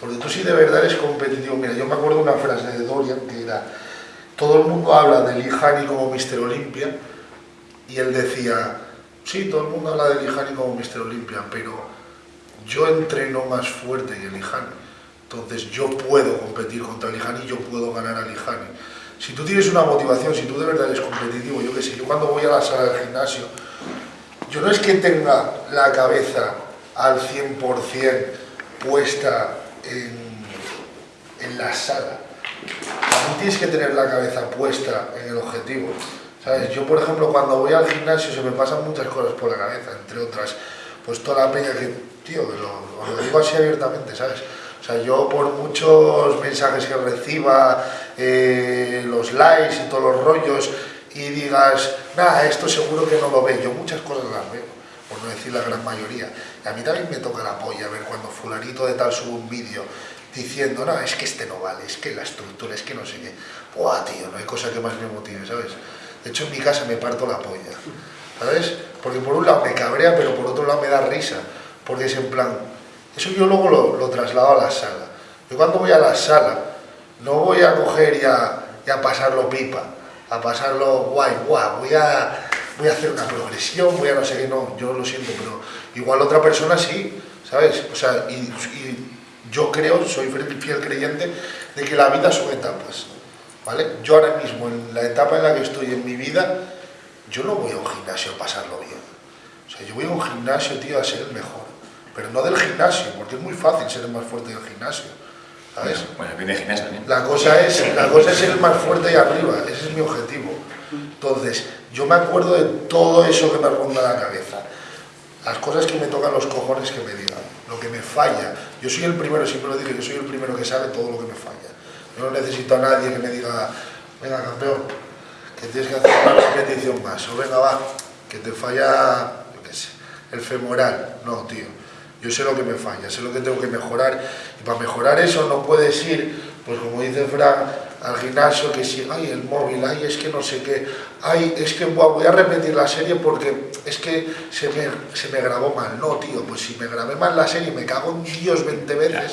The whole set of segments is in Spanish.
Porque tú sí de verdad eres competitivo. Mira, yo me acuerdo una frase de Dorian que era, todo el mundo habla de Lijani como Mister Olimpia, y él decía, sí, todo el mundo habla de Lijani como Mister Olimpia, pero yo entreno más fuerte que Lijani. Entonces yo puedo competir contra Lijani yo puedo ganar a Lijani. Si tú tienes una motivación, si tú de verdad eres competitivo, yo qué sé, yo cuando voy a la sala del gimnasio, yo no es que tenga la cabeza al 100% puesta en, en la sala. También tienes que tener la cabeza puesta en el objetivo. ¿Sabes? Yo, por ejemplo, cuando voy al gimnasio se me pasan muchas cosas por la cabeza, entre otras, pues toda la peña que, tío, lo, lo digo así abiertamente, ¿sabes? O sea, yo por muchos mensajes que reciba, eh, los likes y todos los rollos, y digas, nada, esto seguro que no lo ve, yo muchas cosas las veo, por no decir la gran mayoría. A mí también me toca la polla ver cuando fulanito de tal sube un vídeo diciendo, no, es que este no vale, es que la estructura, es que no sé qué. Buah, tío, no hay cosa que más me motive, ¿sabes? De hecho, en mi casa me parto la polla, ¿sabes? Porque por un lado me cabrea, pero por otro lado me da risa, porque es en plan, eso yo luego lo, lo traslado a la sala. Yo cuando voy a la sala, no voy a coger y a, y a pasarlo pipa, a pasarlo guay, guay, voy a, voy a hacer una progresión, voy a no sé qué, no, yo lo siento, pero igual otra persona sí, ¿sabes? O sea, y, yo creo, soy fiel creyente, de que la vida son etapas, ¿vale? Yo ahora mismo, en la etapa en la que estoy en mi vida, yo no voy a un gimnasio a pasarlo bien. O sea, yo voy a un gimnasio, tío, a ser el mejor. Pero no del gimnasio, porque es muy fácil ser el más fuerte del gimnasio. ¿Sabes? Bueno, viene también. La cosa, es, la cosa es el más fuerte ahí arriba, ese es mi objetivo. Entonces, yo me acuerdo de todo eso que me ronda la cabeza. Las cosas que me tocan los cojones que me digan, lo que me falla. Yo soy el primero, siempre lo digo, yo soy el primero que sabe todo lo que me falla. No necesito a nadie que me diga, venga campeón, que tienes que hacer una repetición más, o venga va, que te falla, yo qué sé, el femoral. No, tío, yo sé lo que me falla, sé lo que tengo que mejorar, y para mejorar eso no puedes ir, pues como dice Frank, al gimnasio que si, ay, el móvil, ay, es que no sé qué, ay, es que voy a repetir la serie porque es que se me, se me grabó mal. No, tío, pues si me grabé mal la serie, me cago en Dios 20 veces.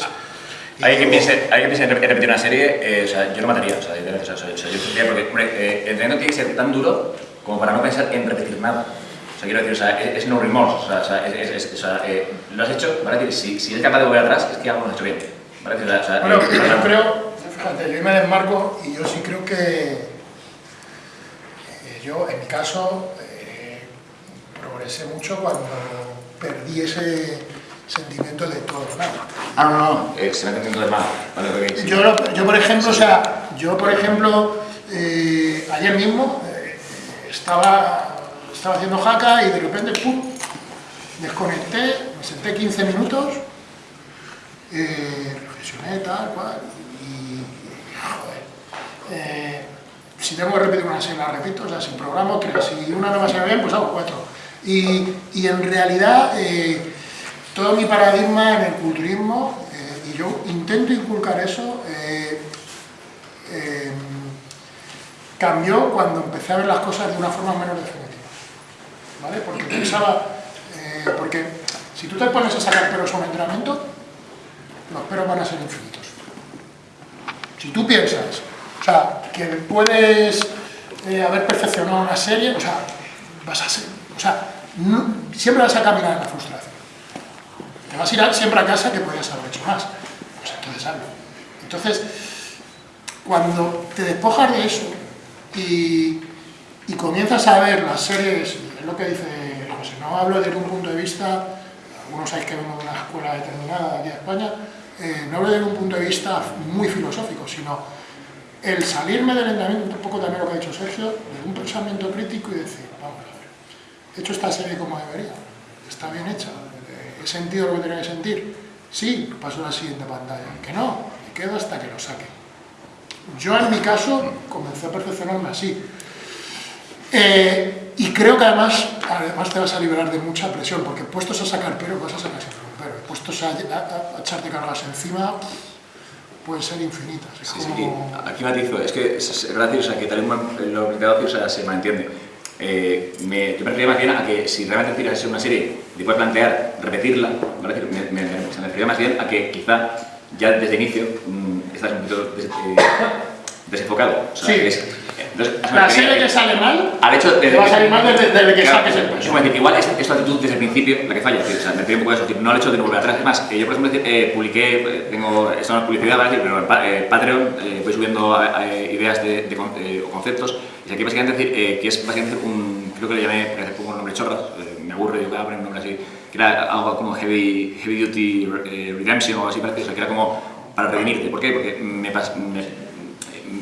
Hay digo, piense, en rep- en repetir una serie, eh, o sea, yo lo mataría, o sea, yo, o sea, yo porque, hombre, eh, el entrenamiento tiene que ser tan duro como para no pensar en repetir nada. Sea, quiero decir, o sea, es, es no remorse, o sea, es, es- es- o sea, eh, lo has hecho, ¿vale? Decir, si, si eres capaz de volver atrás, es que algo no has hecho bien, ¿vale? Sea, o sea, Bueno, eh, yo creo, fíjate, yo me desmarco y yo sí creo que eh, yo, en mi caso, eh, progresé mucho cuando perdí ese sentimiento de todo o nada. Ah, no, no, eh, se me ha entendido de mal. Vale, ok, sí. Yo, lo- yo, por ejemplo, o sea, yo, por ejemplo, eh, ayer mismo eh, estaba, estaba haciendo jaca y de repente, ¡pum!, desconecté, me senté 15 minutos, eh, reflexioné, tal, cual, y, y, joder, eh, si tengo que repetir una serie, la repito, o sea, si programo tres, si una no me sale bien, pues hago cuatro. Y, y en realidad, eh, todo mi paradigma en el culturismo, eh, y yo intento inculcar eso, cambió cuando empecé a ver las cosas de una forma menos definitiva. Porque pensaba, eh, porque si tú te pones a sacar peros a un entrenamiento, los peros van a ser infinitos. Si tú piensas, o sea, que puedes eh, haber perfeccionado una serie, o sea, vas a ser, o sea, siempre vas a caminar en la frustración. Te vas a ir siempre a casa que podías haber hecho más. Pues entonces hazlo. Entonces, cuando te despojas de eso y, y comienzas a ver las series, es lo que dice José, no hablo desde un punto de vista, algunos sabéis que vengo de una escuela determinada aquí de España, eh, no hablo desde un punto de vista muy filosófico, sino el salirme del entrenamiento, un poco también lo que ha dicho Sergio, de un pensamiento crítico y decir, vamos a ver, he hecho esta serie como debería, está bien hecha, he sentido lo que tenía que sentir, sí, paso a la siguiente pantalla, que no, me quedo hasta que lo saque. Yo en mi caso comencé a perfeccionarme así. Eh, y creo que además, además te vas a liberar de mucha presión, porque puestos a sacar pero vas a sacar un pero, puestos a, a- a echarte cargas encima, pueden ser infinitas. Es Sí, como... aquí, aquí matizo, es que es, o sea, que tal y como lo que te o sea, se malentiende. Eh, me, yo me refería más bien a que si realmente tiras una serie y puedes plantear repetirla, ¿vale? me, me, me- se me refería más bien a que quizá ya desde inicio mm, estás un poquito des- eh, desenfocado. O sea, Sí. es- La serie que sale mal, al hecho de, va a salir mal desde, desde que Claro, saques el es como decir, igual es, es tu actitud desde el principio la que falla, es o sea, me pide un poco eso, decir, no el hecho de no volver atrás. Es más, eh, yo por ejemplo eh, publiqué, eh, tengo, esto no es publicidad, ¿vale? pero en eh, Patreon eh, voy subiendo ideas de, de con- eh, o conceptos, y aquí básicamente decir que es básicamente un, creo que le llamé, poco un nombre chorras, eh, me aburre, yo voy a poner un nombre así, que era algo como Heavy, heavy Duty Redemption o algo así o sea, que era como para prevenirte. ¿Por qué? Porque me, me-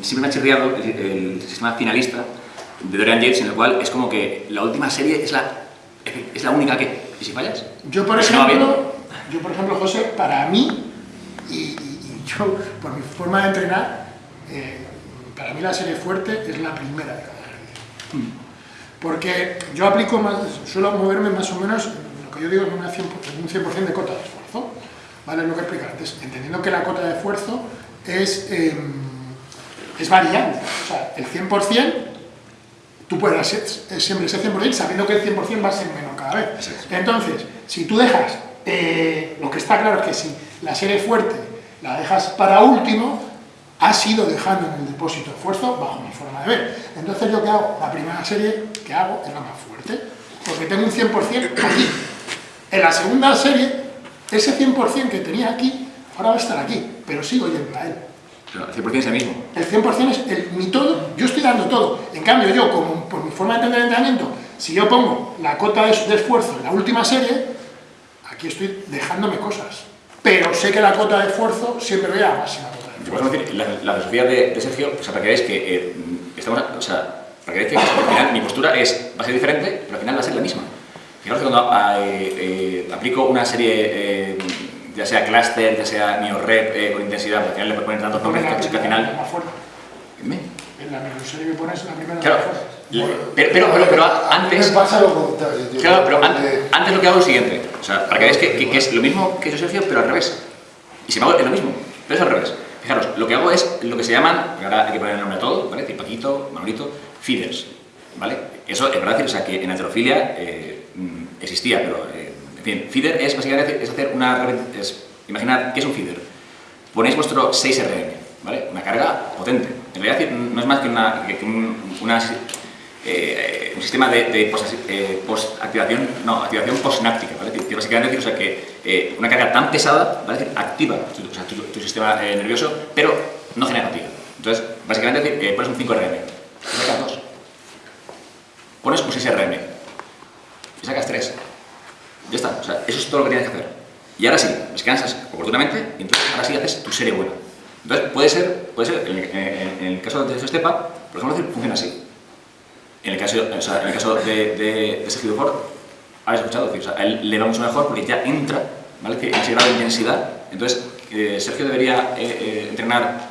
siempre me ha chirriado el, el sistema finalista de Dorian Yates en el cual es como que la última serie es la, es la única que... ¿Y si fallas? Yo, por ejemplo, yo, por ejemplo, José, para mí, y, yo, por mi forma de entrenar, eh, para mí la serie fuerte es la primera de cada ejercicio. Porque yo aplico más, suelo moverme más o menos, lo que yo digo, en, una 100%, en un 100% de cota de esfuerzo. ¿Vale? Es lo que explicar antes. Entendiendo que la cota de esfuerzo es, eh, es variable. O sea, el 100% tú puedes hacer siempre ese 100% sabiendo que el 100% va a ser menor cada vez. Exacto. Entonces, si tú dejas, eh, lo que está claro es que si la serie fuerte la dejas para último, has ido dejando en el depósito de esfuerzo bajo mi forma de ver. Entonces yo que hago, la primera serie que hago es la más fuerte, porque tengo un 100% aquí. En la segunda serie, ese 100% que tenía aquí, ahora va a estar aquí, pero sigo yendo a él. El 100% es el mismo. El 100% es el, mi todo, yo estoy dando todo. En cambio, yo, como por mi forma de entender el entrenamiento, si yo pongo la cota de, de esfuerzo en la última serie, aquí estoy dejándome cosas. Pero sé que la cota de esfuerzo siempre voy a la máxima cota de esfuerzo. decir, la, la filosofía de, de Sergio, o sea, para que veáis que eh, estamos, o sea, para que veáis que al final mi postura es, va a ser diferente, pero al final va a ser la misma. Fijaros que cuando ah, eh, eh, aplico una serie, eh, ya sea cluster, ya sea neorep eh, con intensidad, porque al final le puedo poner tantos nombres que que al final... más fuerte. ¿Me? En la miniserie que pones, la primera Claro, de pero, pero, pero, pero antes... me pasa lo contrario. tío, Claro, pero an- porque- antes lo que hago es lo siguiente. O sea, para que veáis que, que- que es lo mismo que yo Sergio, pero al revés. Y sin embargo es lo mismo, pero es al revés. Fijaros, lo que hago es lo que se llaman, y ahora hay que poner el nombre a todo, ¿vale? Tipo Paquito, Manolito, feeders, ¿vale? Eso es verdad, o sea, que en heterofilia eh, mm, existía, pero, eh, en fin, feeder es básicamente es hacer una... Es, imaginar, ¿qué es un feeder? Ponéis vuestro 6RM, ¿vale? Una carga potente. En realidad no es más que, una, que un, una, eh, un sistema de, de post, eh, post-activación, no, activación postnáptica, ¿vale? Que básicamente decir, o sea, que eh, una carga tan pesada, ¿vale? Decir, activa tu, o sea, tu, tu sistema eh, nervioso, pero no genera fatiga. Entonces, básicamente decir, eh, pones un 5RM, y sacas 2. Pones un 6RM, y sacas 3. Ya está, o sea, eso es todo lo que tienes que hacer. Y ahora sí, descansas oportunamente y entonces ahora sí haces tu serie buena. Entonces puede ser, puede ser en, en- en el caso de Estepa, por ejemplo, funciona así. En el caso, o sea, en el caso de, de, de Sergio Ford, habéis escuchado, decir, o sea, a él le va mucho mejor porque ya entra ¿vale? que en ese grado de intensidad. Entonces, eh, Sergio debería eh, eh, entrenar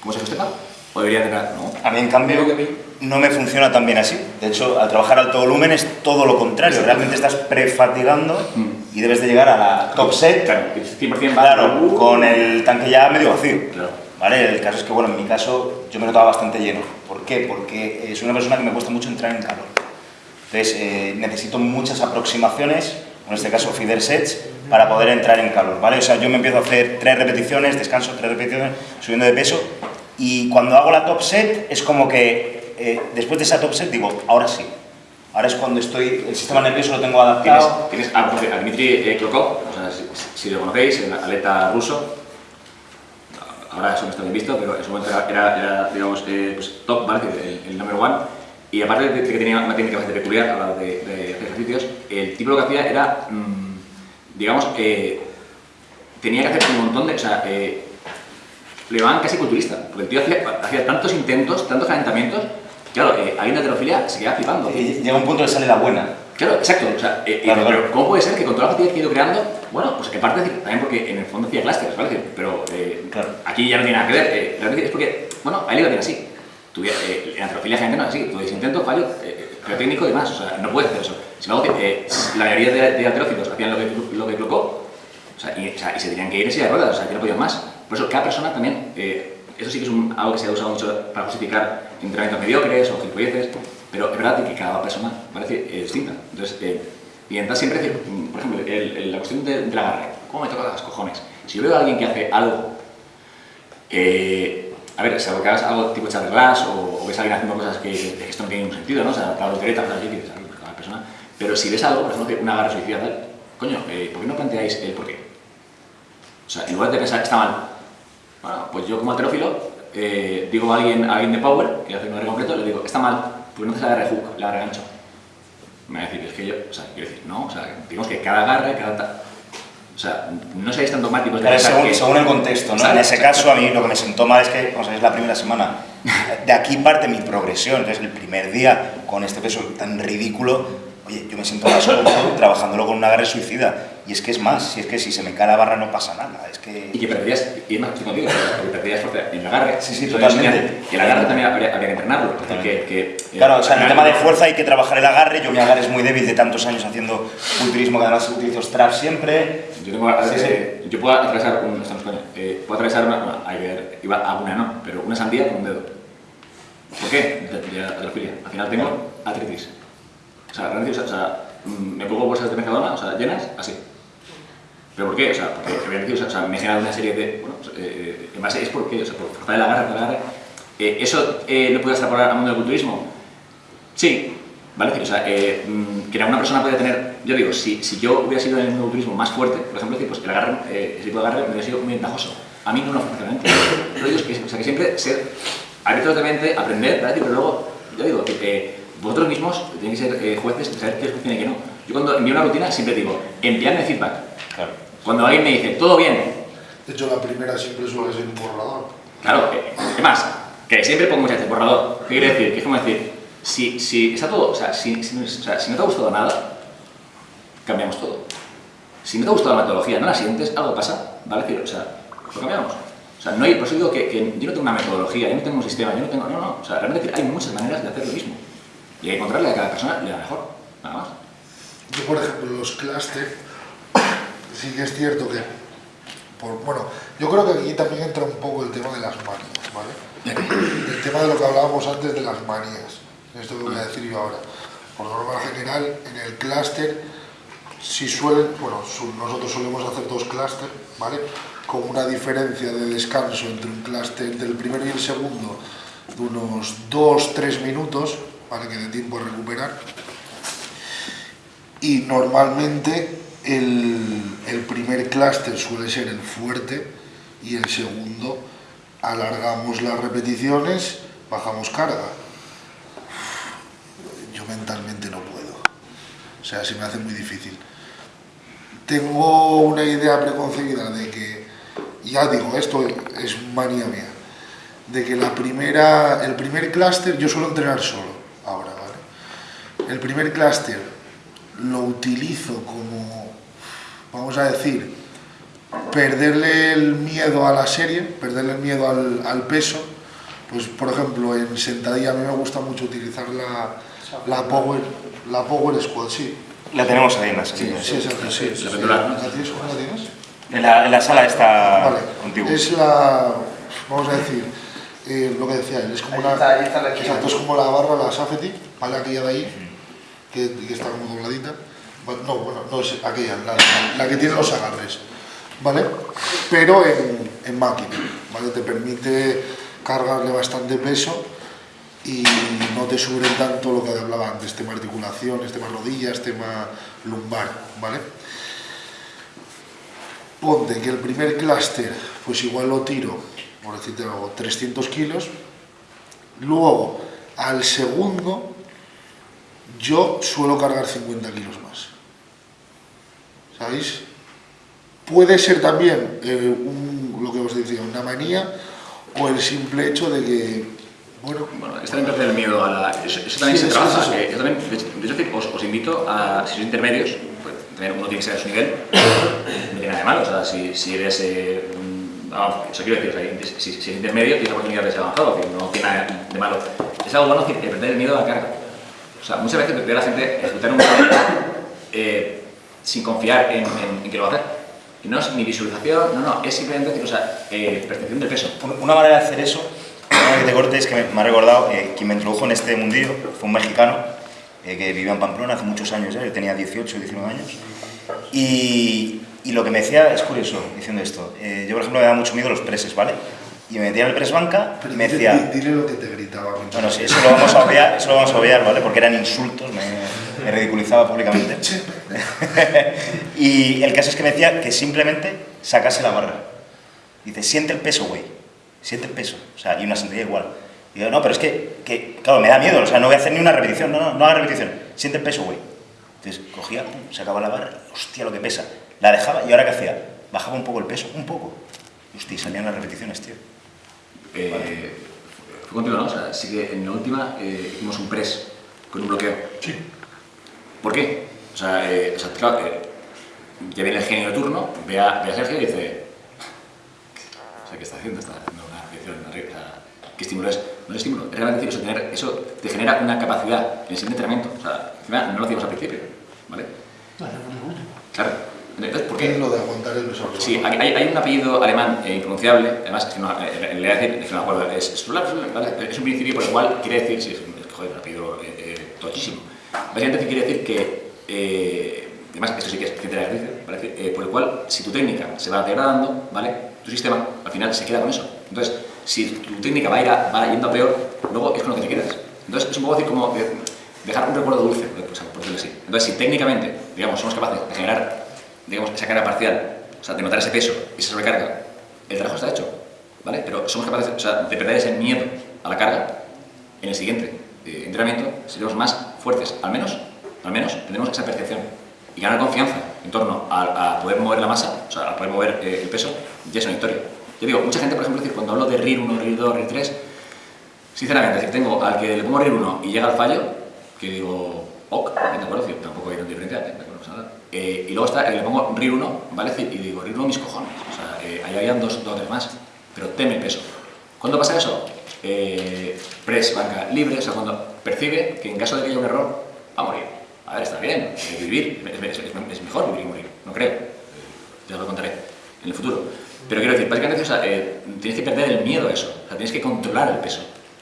como Sergio Estepa o debería entrenar, no. A mí, en cambio, Creo que a mí- no me funciona tan bien así. De hecho, al trabajar alto volumen es todo lo contrario. Realmente estás prefatigando Mm. y debes de llegar a la top set, Claro, que 100% va claro, con el tanque ya medio vacío. Claro. ¿Vale? El caso es que, bueno, en mi caso, yo me notaba bastante lleno. ¿Por qué? Porque eh, soy una persona que me cuesta mucho entrar en calor. Entonces, eh, necesito muchas aproximaciones, en este caso feeder sets, para poder entrar en calor, ¿vale? O sea, yo me empiezo a hacer tres repeticiones, descanso tres repeticiones, subiendo de peso, y cuando hago la top set es como que eh, después de esa top set digo, ahora sí. Ahora es cuando estoy, el sistema nervioso lo tengo Tienes, adaptado. tienes a, a Dmitry eh, Klokov, o sea, si, si lo conocéis, el atleta ruso, ahora eso no está bien visto, pero en su momento era, era, digamos, eh, pues, top, ¿vale? El, el number one. Y aparte de que tenía una técnica bastante peculiar a la hora de, de hacer ejercicios, el tipo lo que hacía era, mm, digamos, eh, tenía que hacer un montón de. O sea, eh, le llamaban casi culturista, porque el tío hacía, hacía tantos intentos, tantos calentamientos, claro, eh, alguien de heterofilia se quedaba flipando. Y llega un punto que sale la buena. Claro, exacto. O sea, eh, eh, Claro, pero claro. ¿cómo puede ser que con toda la fatiga que he ido creando, bueno, pues que parte también porque en el fondo hacía clusters, ¿vale? Pero eh, Claro. aquí ya no tiene nada que ver. Eh, realmente es porque, bueno, a él le iba bien así. Eh, en antrofilia gente no es así. Tu intento, fallo, eh, fallo técnico y demás. O sea, no puedes hacer eso. Sin embargo, eh, la mayoría de, de hacían lo que, lo que Clocó, o sea, y, o sea, y se tenían que ir en silla de ruedas, o sea, que no podían más. Por eso, cada persona también, eh, eso sí que es un- algo que se ha usado mucho para justificar entrenamientos mediocres o gilipolleces, pero es verdad que cada persona parece eh, distinta. Entonces, eh, siempre decir, mm, por ejemplo, el- el- la cuestión de- del agarre, ¿cómo me toca las cojones? Si yo veo a alguien que hace algo Eh, a ver, salvo que hagas algo tipo charlas o, o ves a alguien haciendo cosas que, que esto no tiene ningún sentido, ¿no? O sea, la voltereta, o sea, ¿qué quieres? Cada persona. Pero si ves algo, por ejemplo, una garra suicida, tal, coño, eh, ¿por qué no planteáis el por qué? O sea, en lugar de pensar, está mal, bueno, pues yo como alterófilo eh, digo a alguien, a alguien de Power, que hace un R completo, le digo, está mal, pues no haces la agarre hook, la agarre gancho. Me va a decir, es que yo, o sea, quiero decir, no, o sea, digamos que cada agarre, cada... O sea, no seáis tan dogmáticos Claro, según, que- según el contexto, ¿no? Exacto, en ese exacto. caso, a mí lo que me sentó mal es que, ver, es la primera semana. De aquí parte mi progresión. Entonces, el primer día, con este peso tan ridículo, oye, yo me siento más cómodo trabajándolo con un agarre suicida. Y es que es más, si es que si se me cae la barra no pasa nada. Es que... Y que perderías, y es más, estoy contigo, porque perderías fuerza en el agarre. Sí, sí, totalmente. Y el agarre también habría, habría que entrenarlo. Que, eh, Claro, o sea, en el tema de fuerza hay que trabajar el agarre. Yo mi agarre es muy débil de tantos años haciendo culturismo, que además utilizo straps siempre. Yo, tengo, Sí, sí. eh, yo puedo atravesar un, estamos coño, eh, puedo atravesar una, bueno, hay que ver, iba a una no, pero una sandía con un dedo. ¿Por qué? De, atrofilia. Al final tengo artritis. O sea, realmente, o sea, mm, me pongo bolsas de Mercadona, o sea, llenas, así. ¿Pero por qué? O sea, porque o sea, me he generado una serie de, bueno, pues, eh, en base es porque, o sea, por forzar el agarre, por el agarre. Eh, ¿Eso eh, lo puede extrapolar al mundo del culturismo? Sí, ¿vale? O sea, eh, mm, que una persona puede tener, yo digo, si, si yo hubiera sido en el mundo del culturismo más fuerte, por ejemplo, pues el agarre, eh, ese tipo de agarre me hubiera sido muy ventajoso. A mí no lo funcionalmente. Pero digo, que, o sea, que siempre ser abiertos de mente, aprender, ¿vale? Pero luego, yo digo, que eh, vosotros mismos tenéis que ser eh, jueces de saber qué funciona y qué no. Yo cuando envío una rutina siempre digo, enviadme feedback. Cuando alguien me dice, todo bien, De hecho, la primera siempre suele ser un borrador. Claro, ¿qué más? Que siempre pongo muchas veces borrador. ¿Qué quiere decir? Que es como decir, si, si está todo, o sea, si, si, o sea, si no te ha gustado nada, cambiamos todo. Si no te ha gustado la metodología, no la sientes, algo pasa, ¿vale? Decir, O sea, lo cambiamos. O sea, no hay, por eso digo que, que yo no tengo una metodología, yo no tengo un sistema, yo no tengo, no, no, o sea, realmente hay muchas maneras de hacer lo mismo. Y hay que encontrarle a cada persona le da mejor, nada más. Yo, por ejemplo, los cluster, sí que es cierto que, bueno, yo creo que aquí también entra un poco el tema de las manías, ¿vale? El tema de lo que hablábamos antes de las manías, esto que voy a decir yo ahora. Por norma general, en el clúster, si suelen, bueno, nosotros solemos hacer dos clúster, ¿vale? Con una diferencia de descanso entre un clúster del primero y el segundo de unos 2-3 minutos, ¿vale? Que de tiempo a recuperar y normalmente el, primer clúster suele ser el fuerte y el segundo alargamos las repeticiones, bajamos carga. Yo mentalmente no puedo, o sea, se me hace muy difícil. Tengo una idea preconcebida de que, ya digo, esto es manía mía, de que la primera, el primer clúster, yo suelo entrenar solo ahora, ¿vale? El primer clúster lo utilizo como, vamos a decir, perderle el miedo a la serie, perderle el miedo al, al peso. Pues, por ejemplo, en sentadilla a mí me gusta mucho utilizar la, la, power, la Power Squad, sí. La tenemos ahí en la salida. Sí, exacto, sí. La pendular, ¿no? ¿La tienes? ¿Cómo la tienes? En la, en la sala está Vale, contigo. es la, vamos a decir, eh, lo que decía él, es como Ahí la, está, ahí está la exacto, es como la barra, la Safety, ¿vale? Aquella de ahí, que, que está como dobladita. No, bueno, no es aquella, la, que tiene los agarres, ¿vale? Pero en, en máquina, ¿vale? Te permite cargarle bastante peso y no te suben tanto lo que hablaba antes, tema articulaciones, tema rodillas, tema lumbar, ¿vale? Ponte que el primer clúster, pues igual lo tiro, por decirte algo, 300 kilos, luego al segundo yo suelo cargar 50 kilos más. ¿Sabéis? Puede ser también eh, un- lo que os decía, una manía o el simple hecho de que, bueno, Bueno, es también perder el miedo a la... Eso, eso también Sí, se eso trabaja. es eso. que yo también, de hecho, os, os invito a, si sois intermedios, pues también uno tiene que ser a su nivel, no tiene nada de malo. O sea, si, si eres... Eh, eso quiero decir, o sea, si, si eres intermedio, tienes la oportunidad de ser avanzado, que no tiene nada de malo. Es algo bueno que perder el miedo a la carga. O sea, muchas veces veo a la gente ejecutar un proyecto eh, sin confiar en, en- en que lo va a hacer. Y no es ni visualización, no, no, es simplemente o sea, eh, percepción del peso. Un- Una manera de hacer eso, una que te corte, es que me, me ha recordado, eh, quien me introdujo en este mundillo fue un mexicano eh, que vivía en Pamplona hace muchos años yo tenía 18 o 19 años. Y, y lo que me decía es curioso diciendo esto. eh, yo, por ejemplo, me da mucho miedo los preses, ¿vale? y me metía en el press banca y me dile- decía... di- Dile lo que te gritaba. Bueno, sí, eso lo vamos a obviar, eso lo vamos a obviar, ¿vale? Porque eran insultos, me, me ridiculizaba públicamente. y el caso es que me decía que simplemente sacase la barra. Dice, siente el peso, güey. Siente el peso. O sea, y una sentadilla igual. Y digo, no, pero es que, que, claro, me da miedo. O sea, no voy a hacer ni una repetición. No, no, no haga repetición. Siente el peso, güey. Entonces cogía, pum, sacaba la barra. Hostia, lo que pesa. La dejaba y ahora qué hacía? Bajaba un poco el peso, un poco. Hostia, salían las repeticiones, tío. Eh, fue contigo, ¿no? O sea, sí que en la última eh, hicimos un press con un bloqueo. Sí. ¿Por qué? O sea, eh, o sea, claro, eh, ya viene el genio de turno, ve a, ve a Sergio y dice... O sea, ¿qué está haciendo? Está haciendo una reacción arriba. O sea, ¿Qué estímulo es? No es estímulo. Es realmente decir, eso, tener, eso te genera una capacidad en el siguiente entrenamiento. O sea, encima no lo hacíamos al principio, ¿vale? Claro. Entonces, ¿por ¿Qué es lo de aguantar el peso? Sí, hay, hay- un apellido alemán eh, impronunciable, además es que no, eh, le voy a decir, es que no me acuerdo, es, es, ¿vale? es un principio por el cual quiere decir, sí, es un, joder, un apellido eh, eh, tochísimo. Básicamente quiere decir que, eh, además esto sí que es ciencia de ejercicio, ¿vale? Eh, por el cual si tu técnica se va degradando, ¿vale? Tu sistema al final se queda con eso. Entonces, si tu técnica va, a ir a- va yendo a peor, luego es con lo que te quedas. Entonces, es un poco decir como de- dejar un recuerdo dulce, por por decirlo así. Entonces, si técnicamente, digamos, somos capaces de generar digamos, esa carga parcial, o sea, de notar ese peso y esa sobrecarga, el trabajo está hecho, ¿vale? Pero somos capaces o sea, de perder ese miedo a la carga en el siguiente eh, entrenamiento, seremos más fuertes, al menos, al menos tendremos esa percepción y ganar confianza en torno a, a poder mover la masa, o sea, a poder mover eh, el peso, ya es una victoria. Yo digo, mucha gente, por ejemplo, decir, cuando hablo de RIR 1, RIR 2, RIR 3, sinceramente, decir, tengo al que le pongo RIR 1 y llega al fallo, que digo, ok, de acuerdo, tampoco hay tanta diferencia, de acuerdo, no pasa nada. Eh, y luego está, que le pongo RIR 1, ¿vale? Y digo, RIR 1 mis cojones, o sea, eh, ahí habían dos, dos tres más, pero teme el peso. ¿Cuándo pasa eso? Eh, press, banca libre, o sea, cuando percibe que en caso de que haya un error, va a morir. A ver, está bien, vivir, es, es- es mejor vivir que morir, no creo. Ya lo contaré en el futuro. Pero quiero decir, básicamente, o sea, eh, tienes que perder el miedo a eso, o sea, tienes que controlar el peso.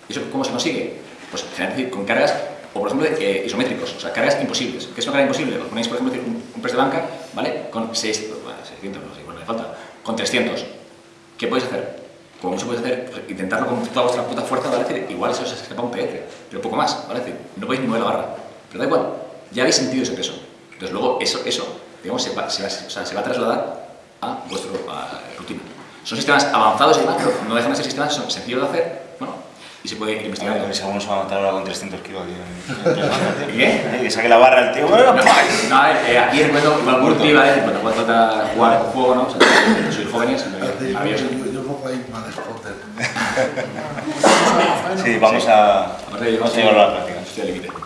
¿Y eso cómo se consigue? Pues con cargas, o por ejemplo, eh, isométricos, o sea, cargas imposibles. ¿Qué es una carga imposible? Os ponéis, por ejemplo, un, un press de banca, ¿vale? Con 600, bueno, 600, no sé, igual me falta, con 300. ¿Qué podéis hacer? Como mucho podéis hacer, pues, intentarlo con toda vuestra puta fuerza, ¿vale? Es decir, igual eso se escapa un PR, pero poco más, ¿vale? Es decir, no podéis ni mover la barra. Pero da igual, ya habéis sentido ese peso. Entonces luego eso, eso digamos, se va, se va- o sea, se va a trasladar a vuestra rutina. Son sistemas avanzados y demás, pero no dejan de ser sistemas son sencillos de hacer, bueno, y se puede ir investigando. Ay, si alguno se va a matar ahora con 300 kilos aquí. ¿Qué? Eh, Que saque la barra el tío. No, no, eh, aquí recuerdo igual Murti, ¿vale? Cuando trata jugar un juego, ¿no? O sea, sois jóvenes, maravilloso. Sí, vamos a, Aparte de vamos a llevarlo a la práctica. Estoy al límite.